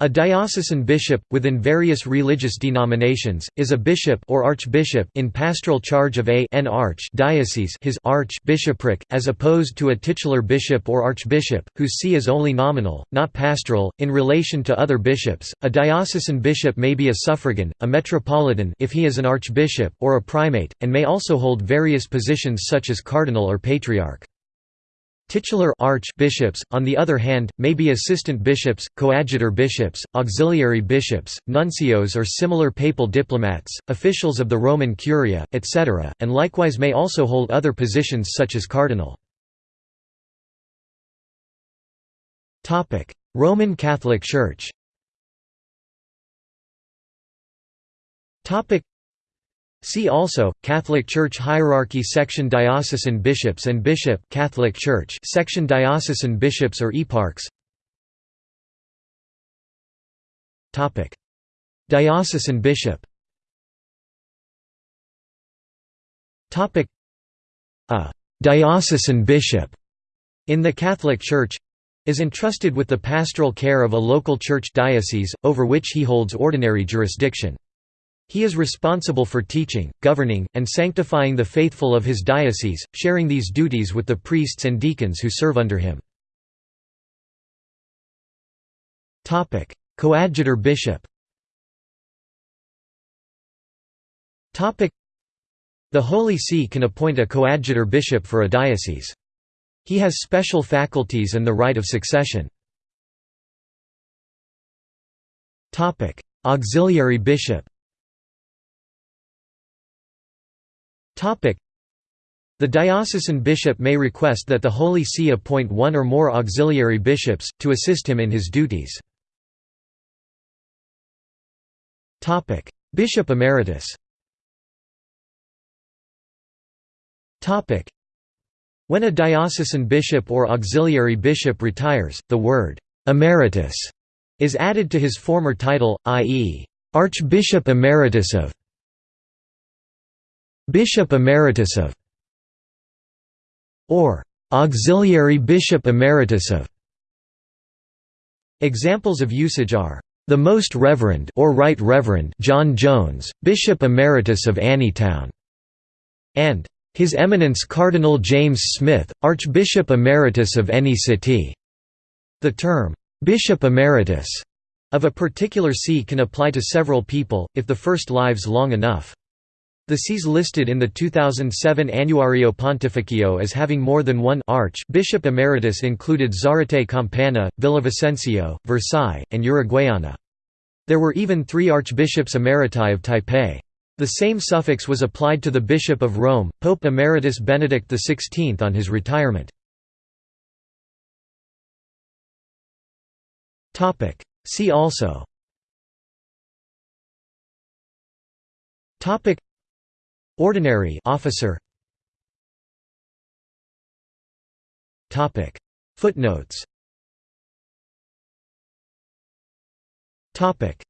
A diocesan bishop, within various religious denominations, is a bishop or archbishop in pastoral charge of a an arch diocese his arch bishopric, as opposed to a titular bishop or archbishop, whose see is only nominal, not pastoral. In relation to other bishops, a diocesan bishop may be a suffragan, a metropolitan if he is an archbishop, or a primate, and may also hold various positions such as cardinal or patriarch. Titular archbishops, on the other hand, may be assistant bishops, coadjutor bishops, auxiliary bishops, nuncios or similar papal diplomats, officials of the Roman Curia, etc., and likewise may also hold other positions such as cardinal. Roman Catholic Church See also Catholic Church hierarchy section diocesan bishops and bishop Catholic Church section diocesan bishops or eparchs. Topic. Diocesan bishop. Topic. A diocesan bishop in the Catholic Church is entrusted with the pastoral care of a local church diocese, over which he holds ordinary jurisdiction. He is responsible for teaching, governing, and sanctifying the faithful of his diocese, sharing these duties with the priests and deacons who serve under him. Coadjutor bishop The Holy See can appoint a coadjutor bishop for a diocese. He has special faculties and the right of succession. Auxiliary bishop The diocesan bishop may request that the Holy See appoint one or more auxiliary bishops, to assist him in his duties. Bishop emeritus When a diocesan bishop or auxiliary bishop retires, the word «emeritus» is added to his former title, i.e., Archbishop Emeritus of Bishop Emeritus of or Auxiliary Bishop Emeritus of Examples of usage are the Most Reverend or Right Reverend John Jones, Bishop Emeritus of Anytown, and His Eminence Cardinal James Smith, Archbishop Emeritus of any city. The term Bishop Emeritus of a particular see can apply to several people, if the first lives long enough. The sees listed in the 2007 Annuario Pontificio as having more than one arch bishop emeritus included Zarate Campana, Villavicencio, Versailles, and Uruguayana. There were even three archbishops emeriti of Taipei. The same suffix was applied to the Bishop of Rome, Pope Emeritus Benedict XVI on his retirement. See also Ordinary officer. Topic. Footnotes. Topic